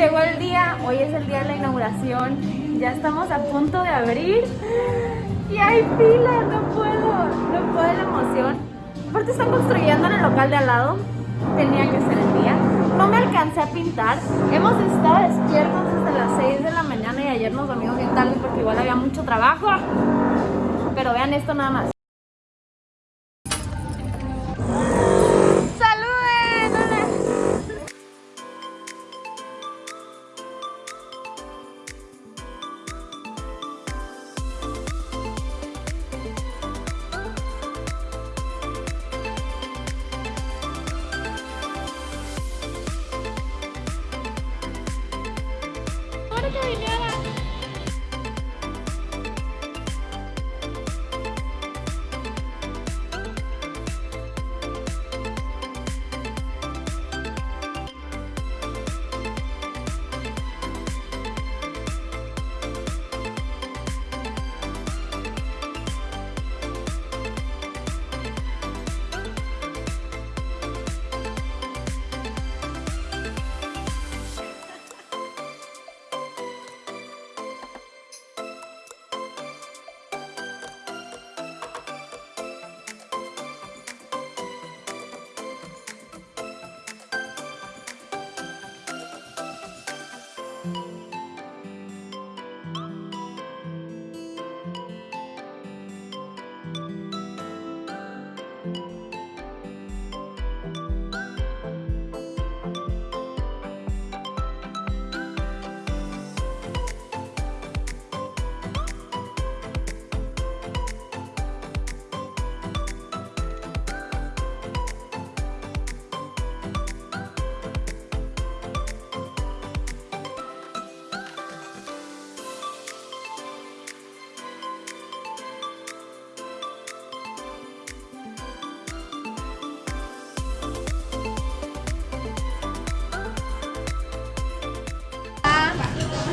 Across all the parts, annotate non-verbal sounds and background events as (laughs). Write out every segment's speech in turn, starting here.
llegó el día, hoy es el día de la inauguración, ya estamos a punto de abrir y hay fila, no puedo, no puedo la emoción. Aparte están construyendo en el local de al lado, tenía que ser el día. No me alcancé a pintar, hemos estado despiertos desde las 6 de la mañana y ayer nos dormimos bien tarde porque igual había mucho trabajo. Pero vean esto nada más. Secretary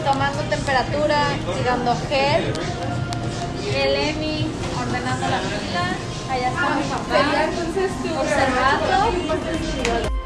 Tomando temperatura y dando gel. El Emi ordenando la fila. Allá está mi papá observando.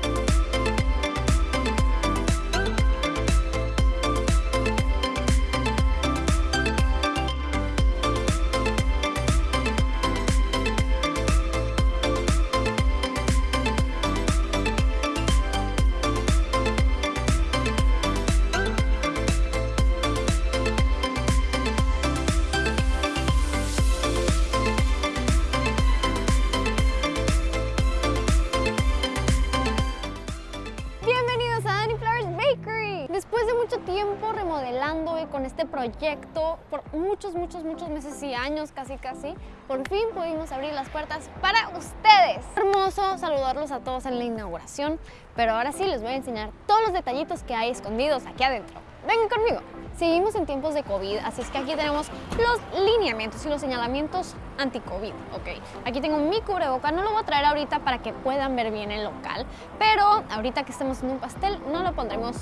Con este proyecto por muchos, muchos, muchos meses y años casi casi, por fin pudimos abrir las puertas para ustedes. Hermoso saludarlos a todos en la inauguración, pero ahora sí les voy a enseñar todos los detallitos que hay escondidos aquí adentro. Vengan conmigo. Seguimos en tiempos de COVID, así es que aquí tenemos los lineamientos y los señalamientos anti-COVID, ¿ok? Aquí tengo mi cubreboca, no lo voy a traer ahorita para que puedan ver bien el local, pero ahorita que estemos en un pastel no lo pondremos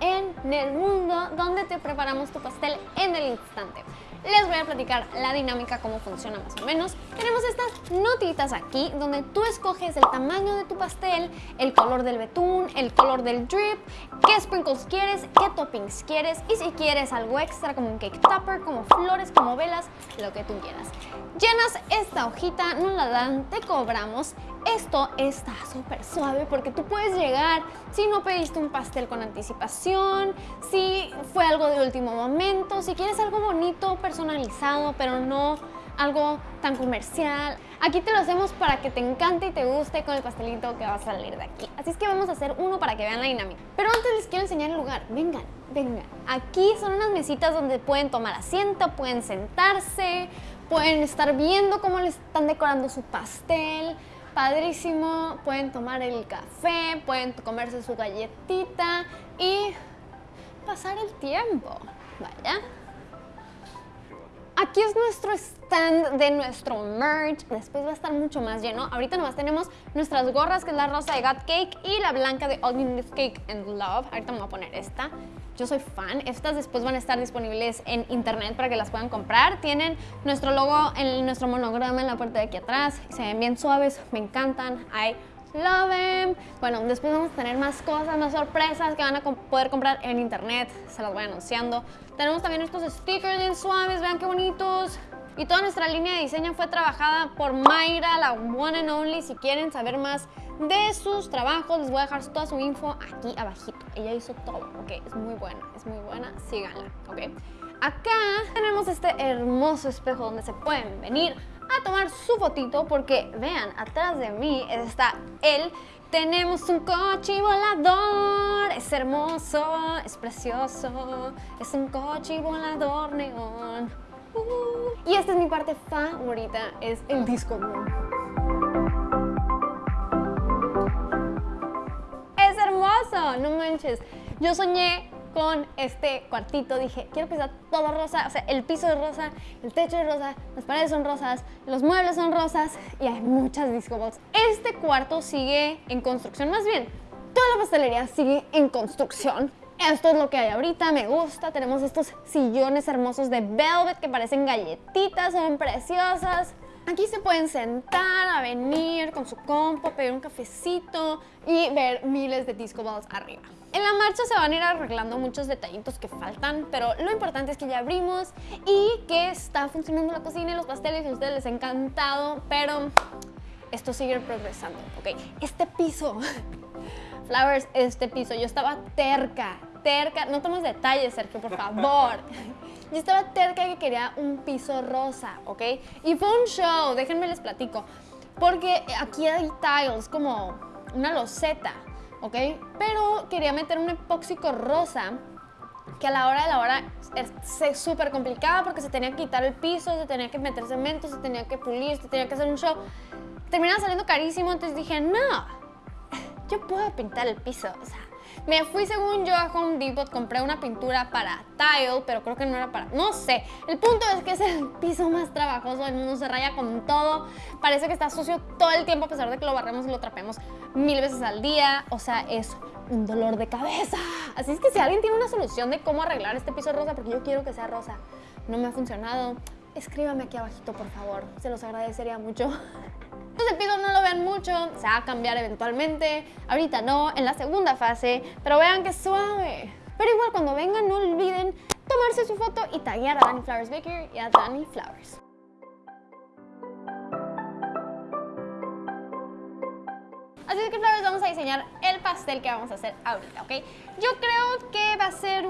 En el mundo donde te preparamos tu pastel en el instante. Les voy a platicar la dinámica, cómo funciona más o menos. Tenemos estas notitas aquí donde tú escoges el tamaño de tu pastel, el color del betún, el color del drip, qué sprinkles quieres, qué toppings quieres y si quieres algo extra como un cake topper, como flores, como velas, lo que tú quieras. Llenas esta hojita, nos la dan, te cobramos. Esto está súper suave porque tú puedes llegar si no pediste un pastel con anticipación, si fue algo de último momento, si quieres algo bonito, personalizado, pero no algo tan comercial. Aquí te lo hacemos para que te encante y te guste con el pastelito que va a salir de aquí. Así es que vamos a hacer uno para que vean la dinámica. Pero antes les quiero enseñar el lugar. Vengan, vengan. Aquí son unas mesitas donde pueden tomar asiento, pueden sentarse, pueden estar viendo cómo les están decorando su pastel. Padrísimo, pueden tomar el café, pueden comerse su galletita y pasar el tiempo. Vaya. Aquí es nuestro stand de nuestro merch. Después va a estar mucho más lleno. Ahorita nomás tenemos nuestras gorras, que es la rosa de Got Cake y la blanca de All You Cake and Love. Ahorita me voy a poner esta. yo soy fan. Estas después van a estar disponibles en internet para que las puedan comprar. Tienen nuestro logo, en nuestro monograma en la parte de aquí atrás. Se ven bien suaves, me encantan. I love them. Bueno, después vamos a tener más cosas, más sorpresas que van a poder comprar en internet. Se las voy anunciando. Tenemos también estos stickers bien suaves, vean qué bonitos. Y toda nuestra línea de diseño fue trabajada por Mayra, la one and only. Si quieren saber más de sus trabajos, les voy a dejar toda su info aquí abajito. Ella hizo todo, ok, es muy buena, es muy buena, síganla, ok. Acá tenemos este hermoso espejo donde se pueden venir a tomar su fotito porque vean, atrás de mí está él. Tenemos un coche volador, es hermoso, es precioso, es un coche volador neón. Uh. y esta es mi parte favorita, es el disco. Es hermoso, no manches. Yo soñé con este cuartito, dije, quiero que sea todo rosa, o sea, el piso es rosa, el techo es rosa, las paredes son rosas, los muebles son rosas y hay muchas disco balls. Este cuarto sigue en construcción, más bien, toda la pastelería sigue en construcción. Esto es lo que hay ahorita, me gusta. Tenemos estos sillones hermosos de velvet que parecen galletitas, son preciosas. Aquí se pueden sentar, a venir con su compo, pedir un cafecito y ver miles de disco balls arriba. En la marcha se van a ir arreglando muchos detallitos que faltan, pero lo importante es que ya abrimos y que está funcionando la cocina y los pasteles y a ustedes les ha encantado, pero esto sigue progresando, ¿ok? Este piso, (laughs) Flowers, este piso, yo estaba terca, terca, no tomes detalles, Sergio, por favor. (laughs) Yo estaba terca que quería un piso rosa, ¿ok? Y fue un show, déjenme les platico, porque aquí hay tiles como una loseta, ¿ok? Pero quería meter un epóxico rosa que a la hora de la hora es súper complicada porque se tenía que quitar el piso, se tenía que meter cemento, se tenía que pulir, se tenía que hacer un show. Terminaba saliendo carísimo, entonces dije, no, yo puedo pintar el piso, o sea, me fui según yo a Home Depot, compré una pintura para tile, pero creo que no era para... No sé. El punto es que es el piso más trabajoso del mundo, se raya con todo. Parece que está sucio todo el tiempo a pesar de que lo barremos y lo trapeamos mil veces al día. O sea, es un dolor de cabeza. Así es que si alguien tiene una solución de cómo arreglar este piso rosa, porque yo quiero que sea rosa, no me ha funcionado, escríbame aquí abajito, por favor. Se los agradecería mucho. Este piso no lo vean mucho, se va a cambiar eventualmente, ahorita no, en la segunda fase, pero vean que suave. Pero igual cuando vengan no olviden tomarse su foto y taguear a Danny Flowers Baker y a Danny Flowers. Así que Flowers vamos a diseñar el pastel que vamos a hacer ahorita, ¿ok? Yo creo que va a ser.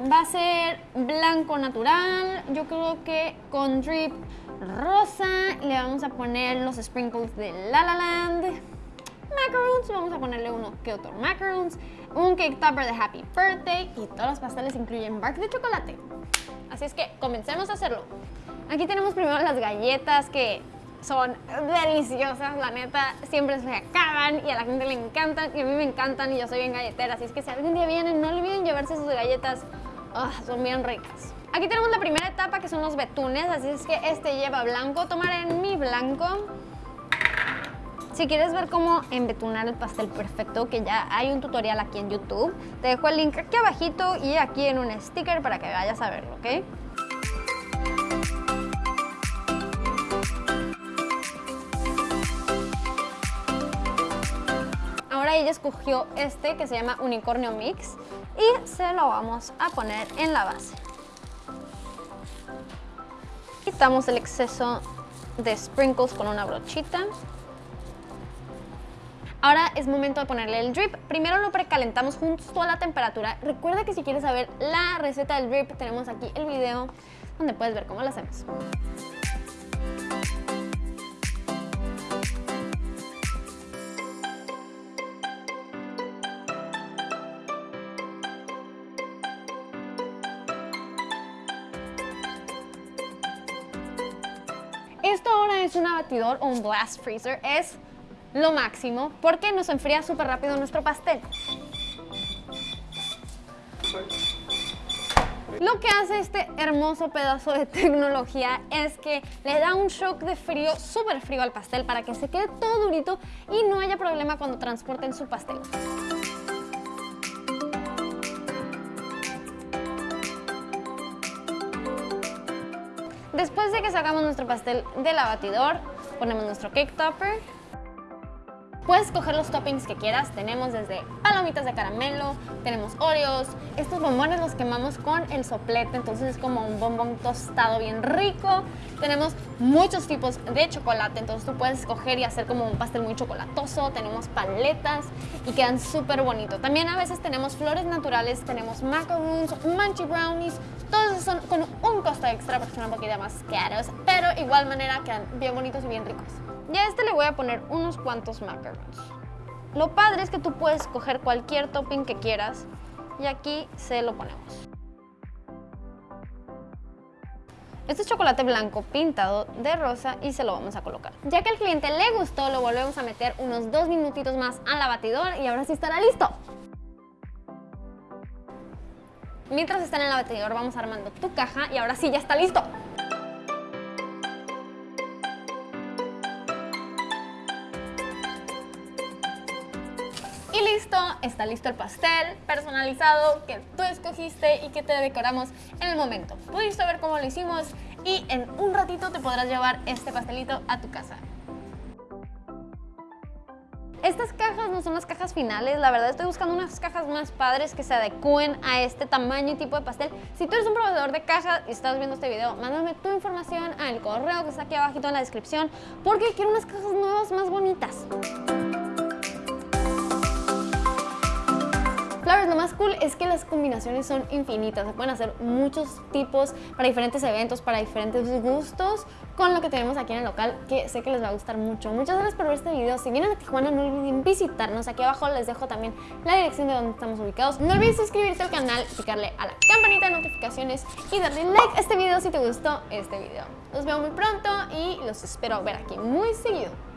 Va a ser blanco natural, yo creo que con drip rosa. Le vamos a poner los sprinkles de La La Land. Macaroons, vamos a ponerle uno que otro macaroons. Un cake topper de Happy Birthday. Y todos los pasteles incluyen bark de chocolate. Así es que comencemos a hacerlo. Aquí tenemos primero las galletas que son deliciosas, la neta, siempre se acaban y a la gente le encantan y a mí me encantan y yo soy bien galletera, así es que si algún día vienen, no olviden llevarse sus galletas, ah, son bien ricas. Aquí tenemos la primera etapa que son los betunes, así es que este lleva blanco. Tomaré mi blanco. Si quieres ver cómo embetunar el pastel perfecto, que ya hay un tutorial aquí en YouTube, te dejo el link aquí abajito y aquí en un sticker para que vayas a verlo, ¿ok? Ahora ella escogió este que se llama Unicornio Mix y se lo vamos a poner en la base. Quitamos el exceso de sprinkles con una brochita. Ahora es momento de ponerle el drip. Primero lo precalentamos justo a la temperatura. Recuerda que si quieres saber la receta del drip, tenemos aquí el video donde puedes ver cómo lo hacemos. Esto ahora es un abatidor o un blast freezer, es lo máximo porque nos enfría súper rápido nuestro pastel. Lo que hace este hermoso pedazo de (laughs) tecnología es que le da un shock de frío, súper frío al pastel para que se quede todo durito y no haya problema cuando transporten su pastel. Después de que sacamos nuestro pastel del abatidor, ponemos nuestro cake topper. Puedes escoger los toppings que quieras, tenemos desde palomitas de caramelo, tenemos Oreos, estos bombones los quemamos con el soplete, entonces es como un bombón tostado bien rico, tenemos muchos tipos de chocolate, entonces tú puedes escoger y hacer como un pastel muy chocolatoso, tenemos paletas y quedan súper bonitos. También a veces tenemos flores naturales, tenemos macaroons, munchy brownies, todos son con un costo extra porque son un poquito más caros, pero igual manera quedan bien bonitos y bien ricos. Y a este le voy a poner unos cuantos macarons. Lo padre es que tú puedes escoger cualquier topping que quieras y aquí se lo ponemos. Este es chocolate blanco pintado de rosa y se lo vamos a colocar. Ya que al cliente le gustó, lo volvemos a meter unos dos minutitos más al abatidor y ahora sí estará listo. Mientras está en el abatidor vamos armando tu caja y ahora sí ya está listo. Y listo, está listo el pastel personalizado que tú escogiste y que te decoramos en el momento. Pudiste ver cómo lo hicimos y en un ratito te podrás llevar este pastelito a tu casa. Estas cajas no son las cajas finales, la verdad estoy buscando unas cajas más padres que se adecúen a este tamaño y tipo de pastel. Si tú eres un proveedor de cajas y estás viendo este video, mándame tu información al correo que está aquí abajito en la descripción porque quiero unas cajas nuevas más bonitas. Flowers, lo más cool es que las combinaciones son infinitas. Se pueden hacer muchos tipos para diferentes eventos, para diferentes gustos con lo que tenemos aquí en el local, que sé que les va a gustar mucho. Muchas gracias por ver este video. Si vienen a Tijuana, no olviden visitarnos. Aquí abajo les dejo también la dirección de donde estamos ubicados. No olvides suscribirte al canal, picarle a la campanita de notificaciones y darle like a este video si te gustó este video. Los veo muy pronto y los espero ver aquí muy seguido.